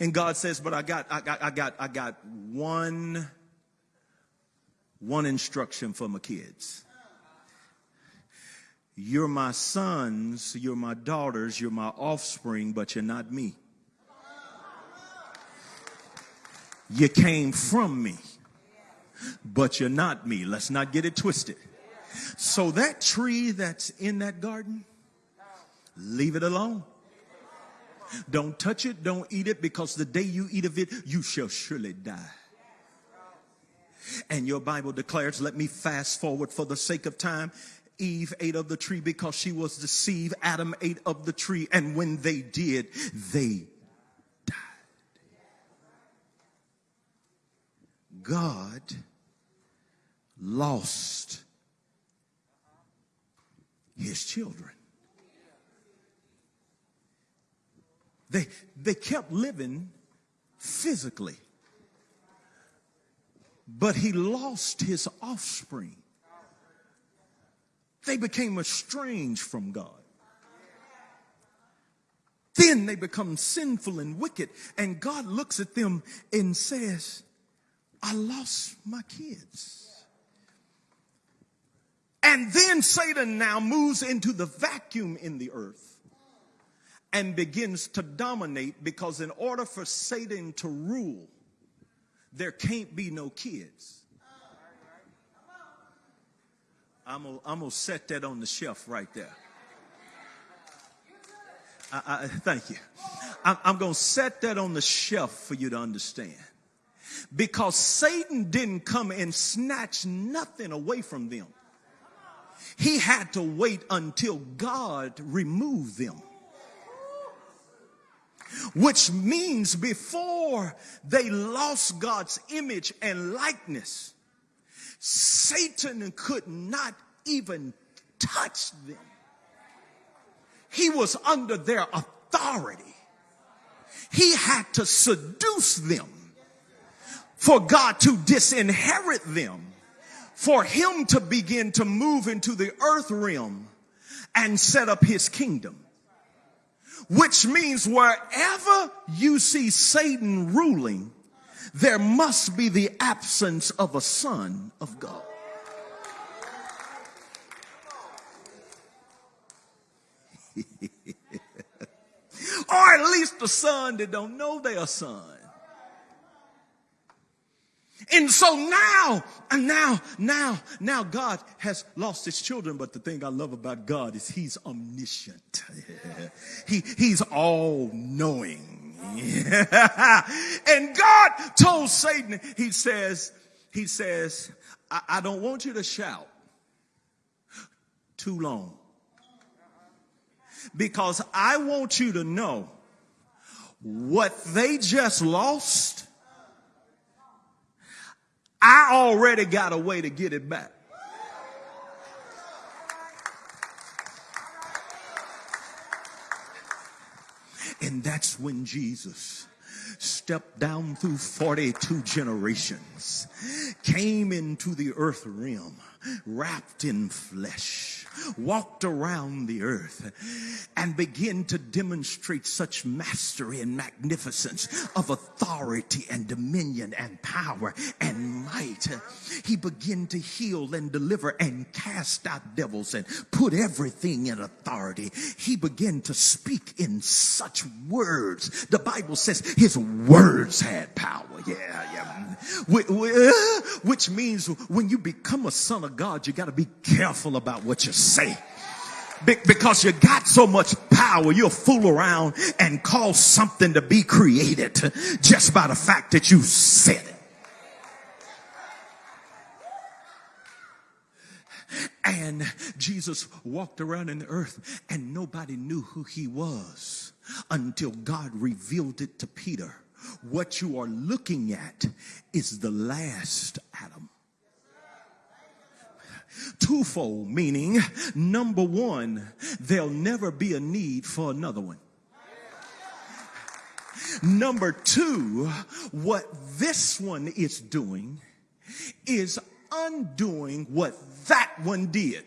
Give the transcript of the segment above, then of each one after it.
And God says, but I got, I got, I got, I got one, one instruction for my kids. You're my sons, you're my daughters, you're my offspring, but you're not me. You came from me, but you're not me. Let's not get it twisted. So that tree that's in that garden, leave it alone. Don't touch it, don't eat it, because the day you eat of it, you shall surely die. And your Bible declares, let me fast forward for the sake of time. Eve ate of the tree because she was deceived. Adam ate of the tree, and when they did, they died. God lost his children. They, they kept living physically, but he lost his offspring. They became estranged from God. Then they become sinful and wicked, and God looks at them and says, I lost my kids. And then Satan now moves into the vacuum in the earth and begins to dominate because, in order for Satan to rule, there can't be no kids. I'm gonna, set that on the shelf right there. I, I, thank you. I'm, I'm gonna set that on the shelf for you to understand. Because Satan didn't come and snatch nothing away from them. He had to wait until God removed them. Which means before they lost God's image and likeness, Satan could not even touch them. He was under their authority. He had to seduce them for God to disinherit them, for him to begin to move into the earth realm and set up his kingdom. Which means wherever you see Satan ruling, there must be the absence of a son of God. or at least a son that don't know they're a son. And so now, and now, now, now God has lost his children. But the thing I love about God is he's omniscient. he, he's all knowing. and God told Satan, he says, he says, I, I don't want you to shout too long. Because I want you to know what they just lost, I already got a way to get it back. And that's when Jesus stepped down through 42 generations, came into the earth realm, wrapped in flesh walked around the earth and began to demonstrate such mastery and magnificence of authority and dominion and power and might. He began to heal and deliver and cast out devils and put everything in authority. He began to speak in such words. The Bible says his words had power. Yeah, yeah. Which means when you become a son of God, you got to be careful about what you say because you got so much power, you'll fool around and cause something to be created just by the fact that you said it. And Jesus walked around in the earth and nobody knew who he was until God revealed it to Peter. What you are looking at is the last Adam twofold, meaning number one, there'll never be a need for another one. Number two, what this one is doing is undoing what that one did.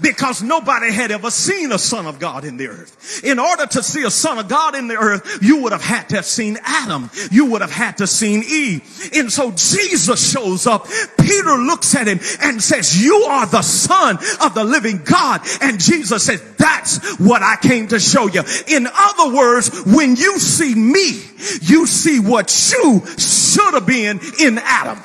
Because nobody had ever seen a son of God in the earth. In order to see a son of God in the earth, you would have had to have seen Adam. You would have had to seen Eve. And so Jesus shows up. Peter looks at him and says, you are the son of the living God. And Jesus says, that's what I came to show you. In other words, when you see me, you see what you should have been in Adam.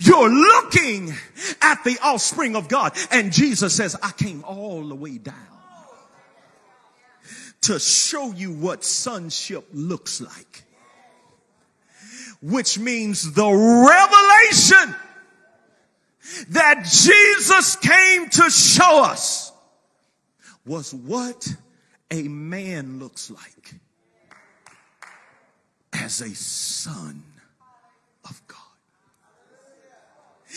You're looking at the offspring of God. And Jesus says, I came all the way down to show you what sonship looks like. Which means the revelation that Jesus came to show us was what a man looks like as a son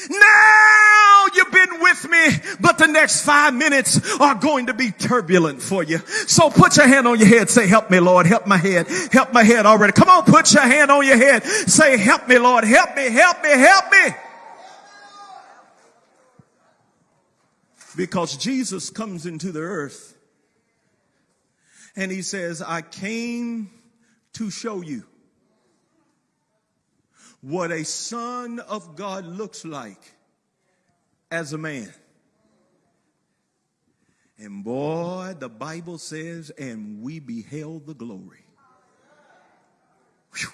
Now you've been with me, but the next five minutes are going to be turbulent for you. So put your hand on your head. Say, help me, Lord. Help my head. Help my head already. Come on, put your hand on your head. Say, help me, Lord. Help me, help me, help me. Because Jesus comes into the earth and he says, I came to show you what a son of God looks like as a man. And boy, the Bible says, and we beheld the glory. Whew.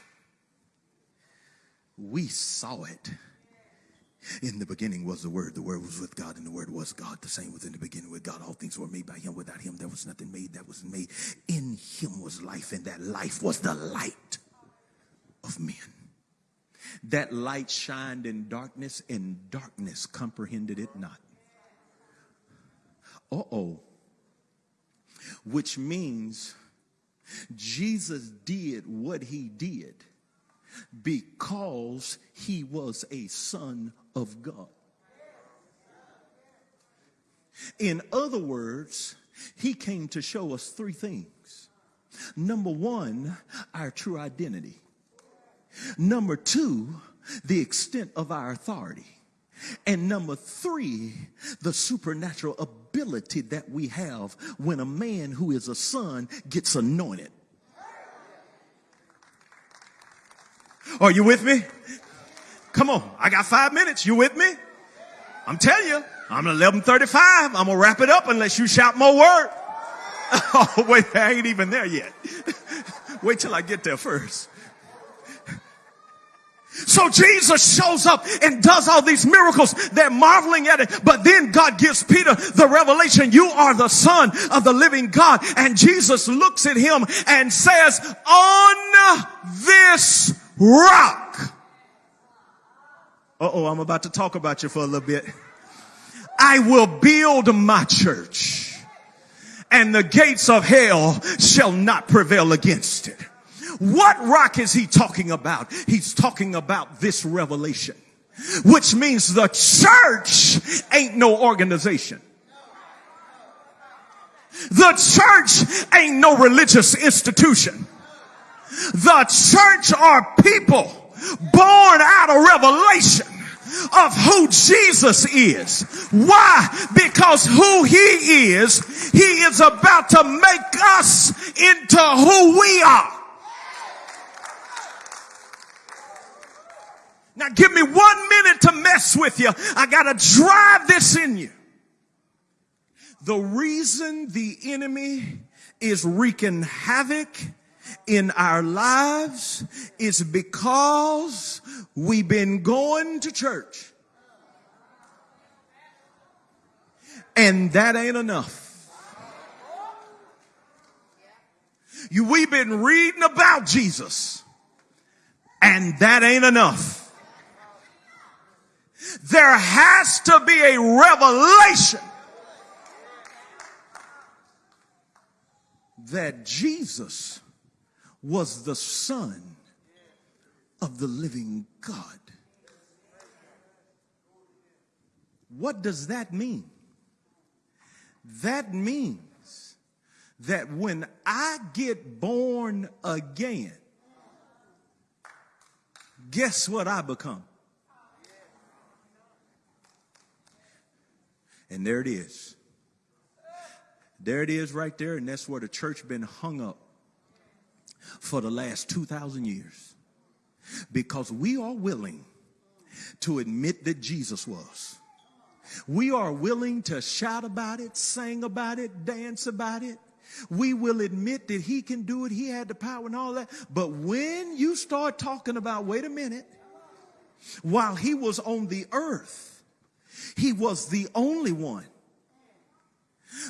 We saw it. In the beginning was the Word. The Word was with God, and the Word was God. The same was in the beginning with God. All things were made by Him. Without Him, there was nothing made that was made. In Him was life, and that life was the light of men. That light shined in darkness, and darkness comprehended it not. Uh oh. Which means Jesus did what he did because he was a son of God. In other words, he came to show us three things. Number one, our true identity. Number two, the extent of our authority. And number three, the supernatural ability that we have when a man who is a son gets anointed. Are you with me? Come on, I got five minutes. You with me? I'm telling you, I'm 11:35. I'm gonna wrap it up unless you shout more word. Oh wait, I ain't even there yet. wait till I get there first. So Jesus shows up and does all these miracles. They're marveling at it. But then God gives Peter the revelation. You are the son of the living God. And Jesus looks at him and says, on this rock. Uh oh, I'm about to talk about you for a little bit. I will build my church and the gates of hell shall not prevail against it. What rock is he talking about? He's talking about this revelation, which means the church ain't no organization. The church ain't no religious institution. The church are people born out of revelation of who Jesus is. Why? Because who he is, he is about to make us into who we are. Now give me one minute to mess with you. I gotta drive this in you. The reason the enemy is wreaking havoc in our lives is because we've been going to church. And that ain't enough. You, we've been reading about Jesus and that ain't enough. There has to be a revelation that Jesus was the son of the living God. What does that mean? That means that when I get born again, guess what I become? And there it is. There it is right there, and that's where the church been hung up for the last 2,000 years. Because we are willing to admit that Jesus was. We are willing to shout about it, sing about it, dance about it. We will admit that he can do it. He had the power and all that. But when you start talking about, wait a minute, while he was on the earth, he was the only one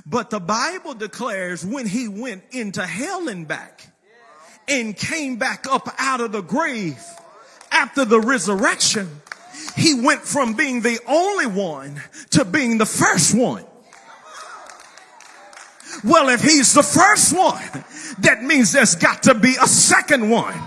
but the Bible declares when he went into hell and back and came back up out of the grave after the resurrection, he went from being the only one to being the first one. Well, if he's the first one, that means there's got to be a second one.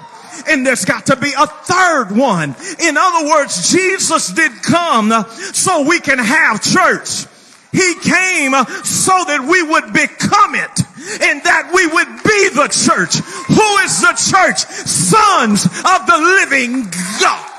And there's got to be a third one. In other words, Jesus did come so we can have church. He came so that we would become it and that we would be the church. Who is the church? Sons of the living God.